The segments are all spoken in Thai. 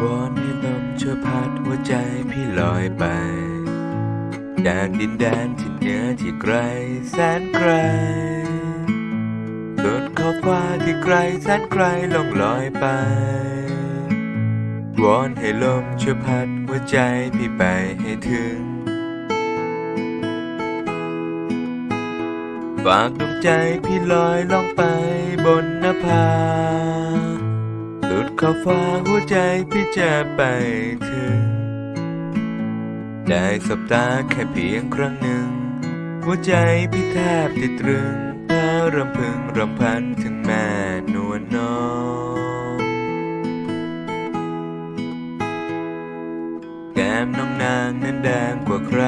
วอนให้ลมช่วยพัดหัวใจพี่ลอยไปจากดินแดนที่เหนือที่ไกลแสนไกลบนขอบฟ้าที่ไกลแสนไกลลงลอยไป วอนให้ลมช่วยพัดหัวใจพี่ไปให้ถึง ฝากดวงใจพี่ลอยลองไปบน ฟ้าหัวใจพี่จะไปถึงได้สบตาแค่เพียงครั้งหนึ่ง หัวใจพี่แทบติดตรึงเพ้อรำพึงรำพันถึงแม่นวลน้องแก้มน้องนางนั้นแดงกว่าใคร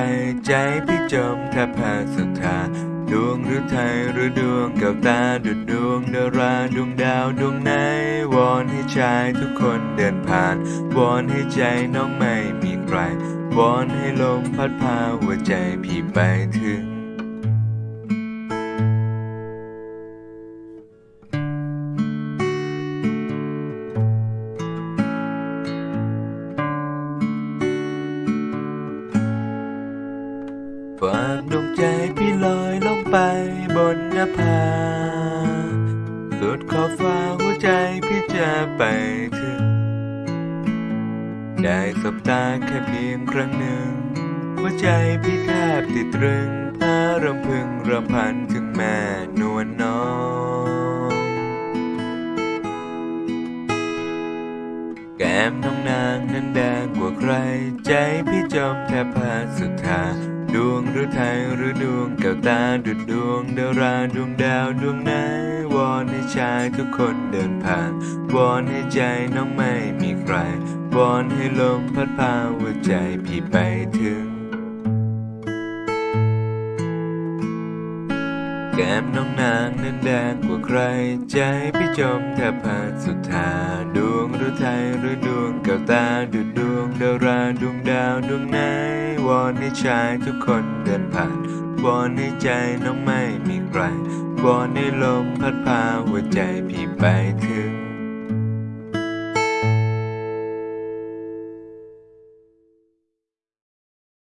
ใจพี่จมแทบแพ้ศรัทาดวงหรือไทยหรือดวงแก้วตาดุดดวงดาราดวงดาวดวงไหนว ชายทุกคนเดินผ่าน วอนให้ใจน้องไม่มีใคร วอนให้ลมพัดพาหัวใจพี่ไปถึงฝากดวงใจพี่ลอยลงไปบนนภาสุดขอบฟ้า ใจพี่จะไปถึง ได้สบตาแค่เพียงครั้งหนึ่ง หัวใจพี่แทบติดตรึงพารำพึงรำพันถึงแม่นวลน้องแก้มน้องนางนั้นแดงกว่าใคร ใจพี่จมแทบพาสุดทา ดวงหรือไทยหรือดวงแก้วตาดุดดวงดาราดวงดาวดวงไหนวอนให้ชายทุกคนเดินผ่านวอนให้ใจน้องไม่มีใครวอนให้ลมพัดพาหัวใจพี่ไปถึง แก้มน้องนางนั้นแดงกว่าใคร ใจพี่จมแทบพาสุดทาดวงหรือไทยหรือดวงแก้วตาดุดดวงดาราดวงดาวดวงไหน อนให้ชายทุกคนเดินผ่านวอนให้ใจน้องไม่มีใครวอนให้ลมพัดพาหัวใจพี่ไปถึง